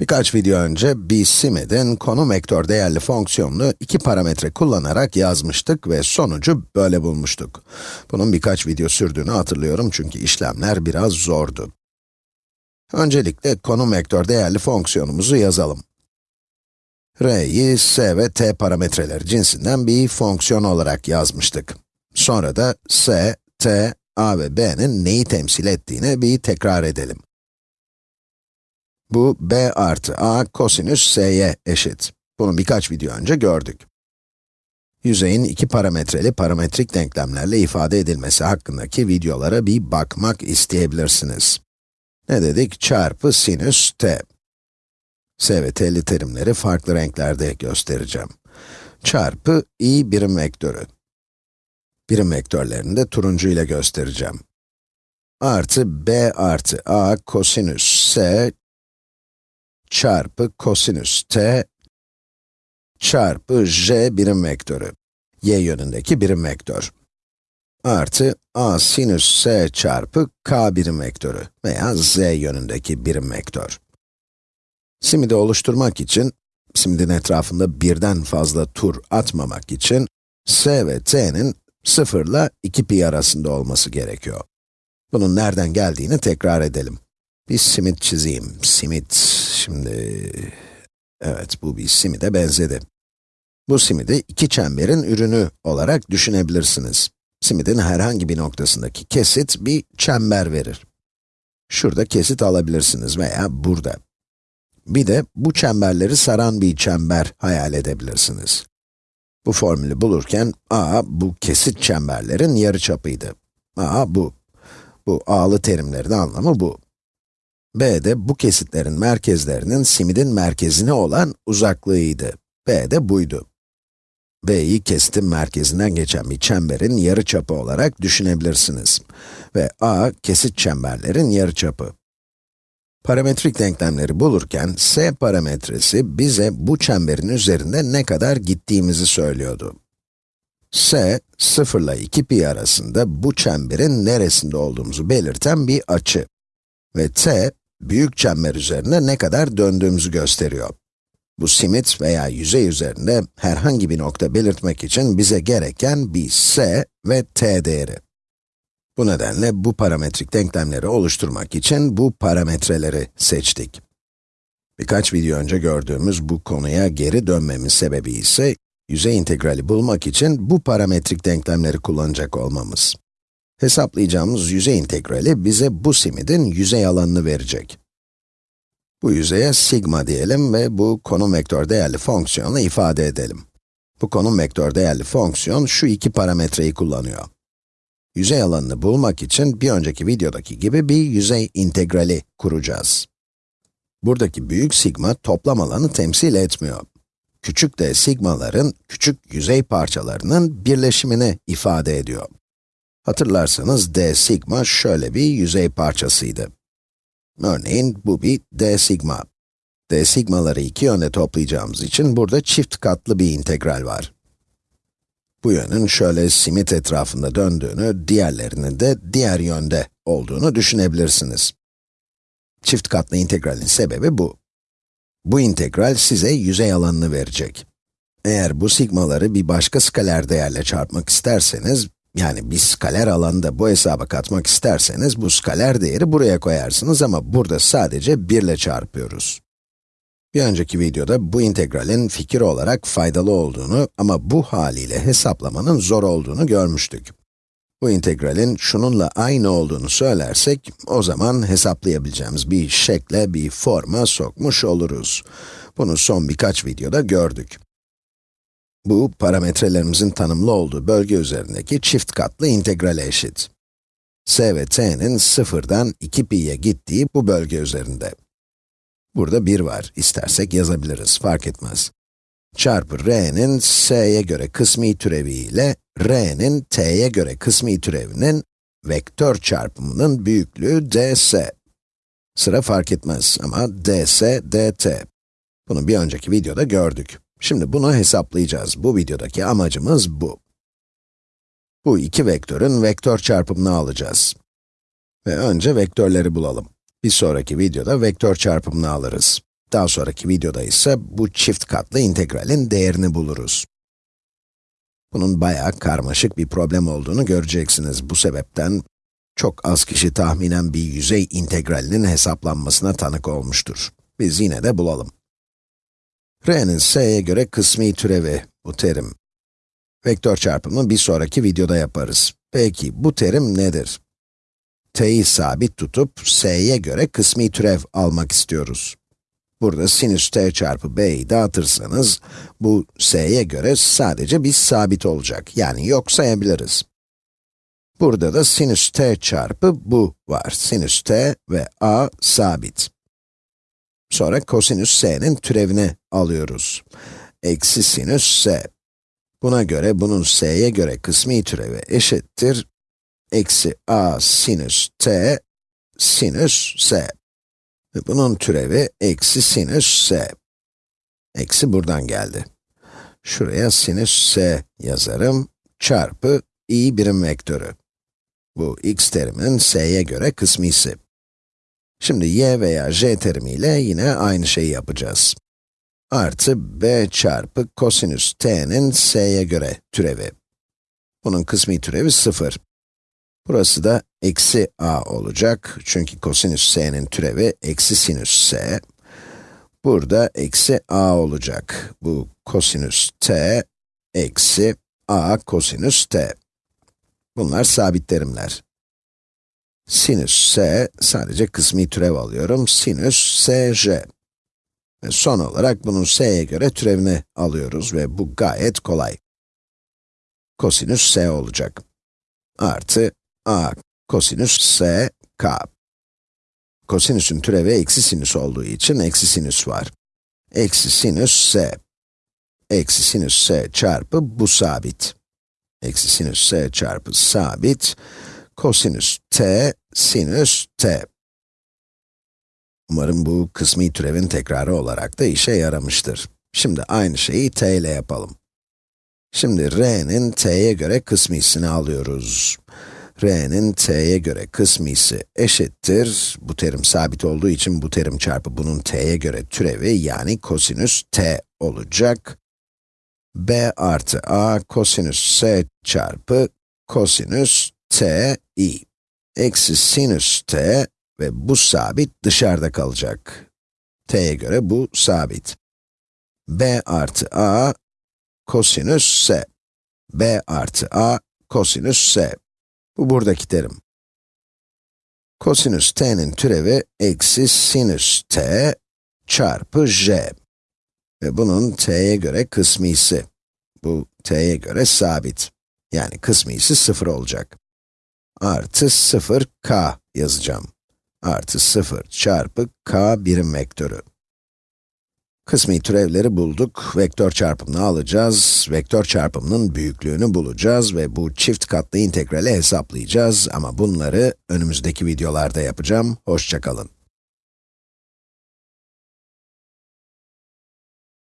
Birkaç video önce bir simidin konum vektör değerli fonksiyonunu iki parametre kullanarak yazmıştık ve sonucu böyle bulmuştuk. Bunun birkaç video sürdüğünü hatırlıyorum çünkü işlemler biraz zordu. Öncelikle konum vektör değerli fonksiyonumuzu yazalım. r'yi s ve t parametreleri cinsinden bir fonksiyon olarak yazmıştık. Sonra da s, t, a ve b'nin neyi temsil ettiğini bir tekrar edelim. Bu b artı a kosinüs s'ye eşit. Bunu birkaç video önce gördük. Yüzeyin iki parametreli parametrik denklemlerle ifade edilmesi hakkındaki videolara bir bakmak isteyebilirsiniz. Ne dedik? Çarpı sinüs t. s ve t'li terimleri farklı renklerde göstereceğim. Çarpı i birim vektörü. Birim vektörlerini de turuncu ile göstereceğim. Artı b artı a kosinüs s çarpı kosinüs t çarpı j birim vektörü, y yönündeki birim vektör. Artı a sinüs s çarpı k birim vektörü veya z yönündeki birim vektör. Simidi oluşturmak için, simidin etrafında birden fazla tur atmamak için, s ve t'nin 0 ile 2 pi arasında olması gerekiyor. Bunun nereden geldiğini tekrar edelim. Bir simit çizeyim. Simit, şimdi... Evet, bu bir simide benzedi. Bu simidi iki çemberin ürünü olarak düşünebilirsiniz. Simidin herhangi bir noktasındaki kesit bir çember verir. Şurada kesit alabilirsiniz veya burada. Bir de bu çemberleri saran bir çember hayal edebilirsiniz. Bu formülü bulurken a bu kesit çemberlerin yarıçapıydı. a bu. Bu a'lı terimlerin anlamı bu. B de bu kesitlerin merkezlerinin simidin merkezine olan uzaklığıydı. b de buydu. b'yi kesitin merkezinden geçen bir çemberin yarıçapı olarak düşünebilirsiniz. Ve a, kesit çemberlerin yarıçapı. Parametrik denklemleri bulurken, s parametresi bize bu çemberin üzerinde ne kadar gittiğimizi söylüyordu. s, 0 ile 2 pi arasında bu çemberin neresinde olduğumuzu belirten bir açı. Ve t, büyük çember üzerinde ne kadar döndüğümüzü gösteriyor. Bu simit veya yüzey üzerinde herhangi bir nokta belirtmek için bize gereken bir s ve t değeri. Bu nedenle bu parametrik denklemleri oluşturmak için bu parametreleri seçtik. Birkaç video önce gördüğümüz bu konuya geri dönmemiz sebebi ise, yüzey integrali bulmak için bu parametrik denklemleri kullanacak olmamız. Hesaplayacağımız yüzey integrali bize bu simidin yüzey alanını verecek. Bu yüzeye sigma diyelim ve bu konum vektör değerli fonksiyonu ifade edelim. Bu konum vektör değerli fonksiyon şu iki parametreyi kullanıyor. Yüzey alanını bulmak için bir önceki videodaki gibi bir yüzey integrali kuracağız. Buradaki büyük sigma toplam alanı temsil etmiyor. Küçük de sigmaların küçük yüzey parçalarının birleşimini ifade ediyor. Hatırlarsanız d sigma şöyle bir yüzey parçasıydı. Örneğin bu bir d sigma. d sigmaları iki yönde toplayacağımız için burada çift katlı bir integral var. Bu yönün şöyle simit etrafında döndüğünü, diğerlerinin de diğer yönde olduğunu düşünebilirsiniz. Çift katlı integralin sebebi bu. Bu integral size yüzey alanını verecek. Eğer bu sigmaları bir başka skaler değerle çarpmak isterseniz, yani bir skaler alanı bu hesaba katmak isterseniz, bu skaler değeri buraya koyarsınız ama burada sadece 1 ile çarpıyoruz. Bir önceki videoda bu integralin fikir olarak faydalı olduğunu ama bu haliyle hesaplamanın zor olduğunu görmüştük. Bu integralin şununla aynı olduğunu söylersek, o zaman hesaplayabileceğimiz bir şekle, bir forma sokmuş oluruz. Bunu son birkaç videoda gördük. Bu, parametrelerimizin tanımlı olduğu bölge üzerindeki çift katlı integrale eşit. s ve t'nin sıfırdan 2 pi'ye gittiği bu bölge üzerinde. Burada 1 var, istersek yazabiliriz, fark etmez. Çarpı r'nin s'ye göre kısmi türevi ile r'nin t'ye göre kısmi türevinin vektör çarpımının büyüklüğü ds. Sıra fark etmez ama ds, dt. Bunu bir önceki videoda gördük. Şimdi bunu hesaplayacağız. Bu videodaki amacımız bu. Bu iki vektörün vektör çarpımını alacağız. Ve önce vektörleri bulalım. Bir sonraki videoda vektör çarpımını alırız. Daha sonraki videoda ise bu çift katlı integralin değerini buluruz. Bunun bayağı karmaşık bir problem olduğunu göreceksiniz. Bu sebepten çok az kişi tahminen bir yüzey integralinin hesaplanmasına tanık olmuştur. Biz yine de bulalım. R'nin s'ye göre kısmi türevi, bu terim. Vektör çarpımı bir sonraki videoda yaparız. Peki, bu terim nedir? t'yi sabit tutup, s'ye göre kısmi türev almak istiyoruz. Burada sinüs t çarpı b'yi dağıtırsanız, bu s'ye göre sadece bir sabit olacak, yani yok sayabiliriz. Burada da sinüs t çarpı bu var. Sinüs t ve a sabit. Sonra kosinüs s'nin türevini alıyoruz. Eksi sinüs s. Buna göre bunun s'ye göre kısmi türevi eşittir. Eksi a sinüs t sinüs s. Bunun türevi eksi sinüs s. Eksi buradan geldi. Şuraya sinüs s yazarım, çarpı i birim vektörü. Bu x teriminin s'ye göre kısmisi. Şimdi y veya j terimiyle yine aynı şeyi yapacağız. Artı b çarpı kosinüs t'nin s'ye göre türevi. Bunun kısmi türevi 0. Burası da eksi a olacak. Çünkü kosinüs s'nin türevi eksi sinüs s. Burada eksi a olacak. Bu kosinüs t eksi a kosinüs t. Bunlar sabit terimler. Sinüs s, sadece kısmi türev alıyorum. Sinüs sj. Ve son olarak bunun s'ye göre türevini alıyoruz ve bu gayet kolay. Kosinüs s olacak. Artı a kosinüs s k. Kosinüsün türevi eksi sinüs olduğu için eksi sinüs var. Eksi sinüs s. Eksi sinüs s çarpı bu sabit. Eksi sinüs s çarpı sabit, kosinüs t, sinüs t. Umarım bu kısmi türevin tekrarı olarak da işe yaramıştır. Şimdi aynı şeyi t ile yapalım. Şimdi r'nin t'ye göre kısmisini alıyoruz. r'nin t'ye göre kısmisi eşittir, bu terim sabit olduğu için bu terim çarpı bunun t'ye göre türevi yani kosinüs t olacak b artı a kosinüs s çarpı kosinüs t i. Eksi sinüs t ve bu sabit dışarıda kalacak. t'ye göre bu sabit. b artı a kosinüs s. b artı a kosinüs s. Bu buradaki terim. Kosinüs t'nin türevi eksi sinüs t çarpı j. Ve bunun t'ye göre kısmisi. Bu t'ye göre sabit. Yani kısmisi 0 olacak. Artı 0k yazacağım. Artı 0 çarpı k birim vektörü. Kısmi türevleri bulduk. Vektör çarpımını alacağız. Vektör çarpımının büyüklüğünü bulacağız ve bu çift katlı integrali hesaplayacağız. Ama bunları önümüzdeki videolarda yapacağım. Hoşçakalın.